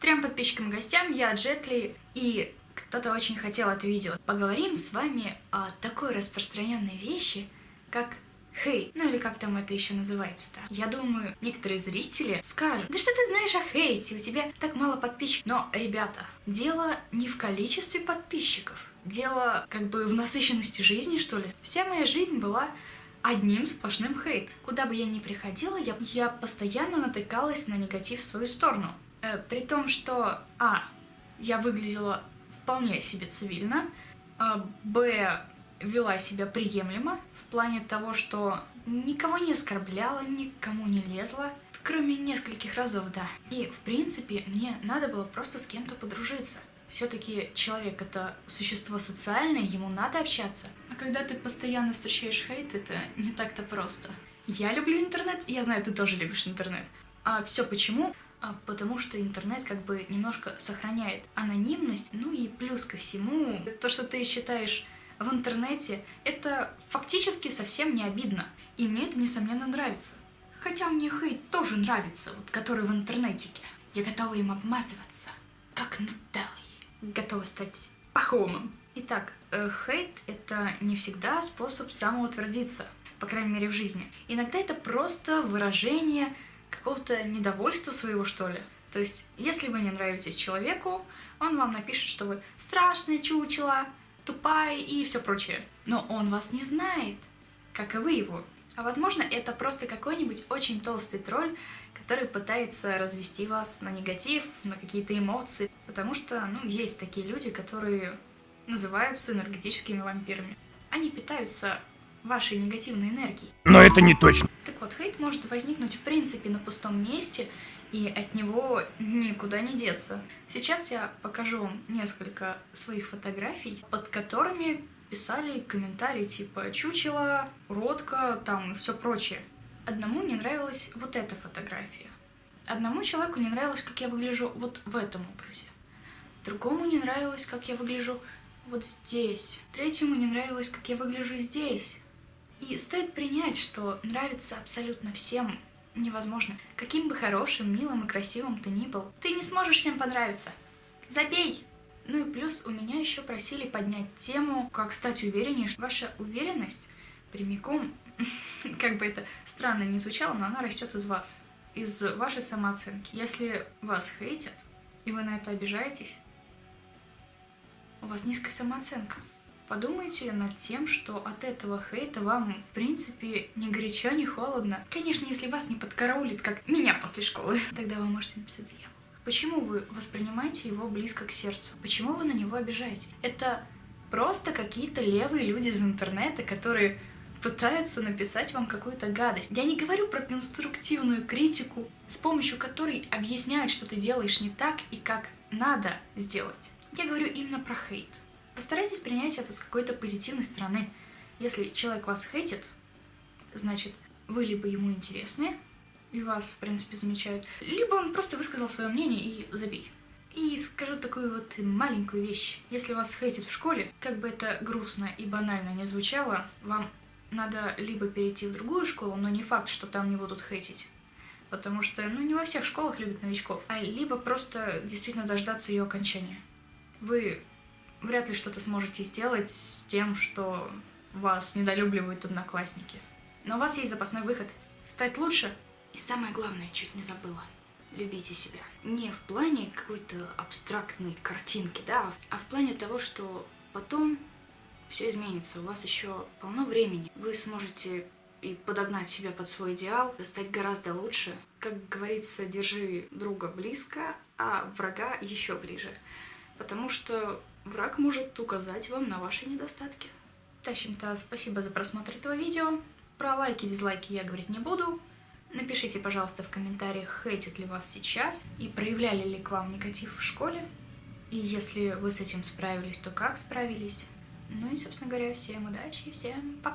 Трем подписчикам и гостям, я Джетли, и кто-то очень хотел это видео. Поговорим с вами о такой распространенной вещи, как хейт. Ну или как там это еще называется-то. Я думаю, некоторые зрители скажут, да что ты знаешь о хейте, у тебя так мало подписчиков. Но, ребята, дело не в количестве подписчиков. Дело как бы в насыщенности жизни, что ли. Вся моя жизнь была одним сплошным хейт. Куда бы я ни приходила, я, я постоянно натыкалась на негатив в свою сторону. Э, при том, что, а, я выглядела вполне себе цивильно, а, б, вела себя приемлемо, в плане того, что никого не оскорбляла, никому не лезла, кроме нескольких разов, да. И, в принципе, мне надо было просто с кем-то подружиться. Все-таки человек это существо социальное, ему надо общаться. А когда ты постоянно встречаешь хейт, это не так-то просто. Я люблю интернет, я знаю, ты тоже любишь интернет. А все почему? А потому что интернет как бы немножко сохраняет анонимность, ну и плюс ко всему, то, что ты считаешь в интернете, это фактически совсем не обидно. И мне это, несомненно, нравится. Хотя мне хейт тоже нравится, вот который в интернетике. Я готова им обмазываться, как нутеллой готова стать пахомом. Итак, э, хейт — это не всегда способ самоутвердиться, по крайней мере в жизни. Иногда это просто выражение какого-то недовольства своего, что ли. То есть, если вы не нравитесь человеку, он вам напишет, что вы страшная чучела, тупая и все прочее. Но он вас не знает, как и вы его. А возможно, это просто какой-нибудь очень толстый тролль, который пытается развести вас на негатив, на какие-то эмоции. Потому что, ну, есть такие люди, которые называются энергетическими вампирами. Они питаются вашей негативной энергией. Но это не точно. Так вот, хейт может возникнуть в принципе на пустом месте, и от него никуда не деться. Сейчас я покажу вам несколько своих фотографий, под которыми писали комментарии типа «чучело», «уродка», там и все прочее. Одному не нравилась вот эта фотография. Одному человеку не нравилось, как я выгляжу вот в этом образе. Другому не нравилось, как я выгляжу вот здесь. Третьему не нравилось, как я выгляжу здесь. И стоит принять, что нравится абсолютно всем невозможно. Каким бы хорошим, милым и красивым ты ни был, ты не сможешь всем понравиться. Забей! Ну и плюс у меня еще просили поднять тему, как стать увереннее. Ваша уверенность прямиком как бы это странно не звучало, но она растет из вас, из вашей самооценки. Если вас хейтят, и вы на это обижаетесь, у вас низкая самооценка. Подумайте над тем, что от этого хейта вам, в принципе, ни горячо, ни холодно. Конечно, если вас не подкараулит, как меня после школы, тогда вы можете написать заяву. Почему вы воспринимаете его близко к сердцу? Почему вы на него обижаетесь? Это просто какие-то левые люди из интернета, которые пытаются написать вам какую-то гадость. Я не говорю про конструктивную критику, с помощью которой объясняют, что ты делаешь не так и как надо сделать. Я говорю именно про хейт. Постарайтесь принять это с какой-то позитивной стороны. Если человек вас хейтит, значит, вы либо ему интересны, и вас, в принципе, замечают, либо он просто высказал свое мнение и забей. И скажу такую вот маленькую вещь. Если вас хейтят в школе, как бы это грустно и банально не звучало, вам надо либо перейти в другую школу, но не факт, что там не будут хейтить. Потому что, ну, не во всех школах любят новичков. А либо просто действительно дождаться ее окончания. Вы вряд ли что-то сможете сделать с тем, что вас недолюбливают одноклассники. Но у вас есть запасной выход. Стать лучше. И самое главное, чуть не забыла. Любите себя. Не в плане какой-то абстрактной картинки, да, а в плане того, что потом все изменится, у вас еще полно времени. Вы сможете и подогнать себя под свой идеал, стать гораздо лучше. Как говорится, держи друга близко, а врага еще ближе. Потому что враг может указать вам на ваши недостатки. В общем-то, спасибо за просмотр этого видео. Про лайки и дизлайки я говорить не буду. Напишите, пожалуйста, в комментариях, хейтит ли вас сейчас и проявляли ли к вам негатив в школе. И если вы с этим справились, то как справились. Ну и, собственно говоря, всем удачи и всем пока!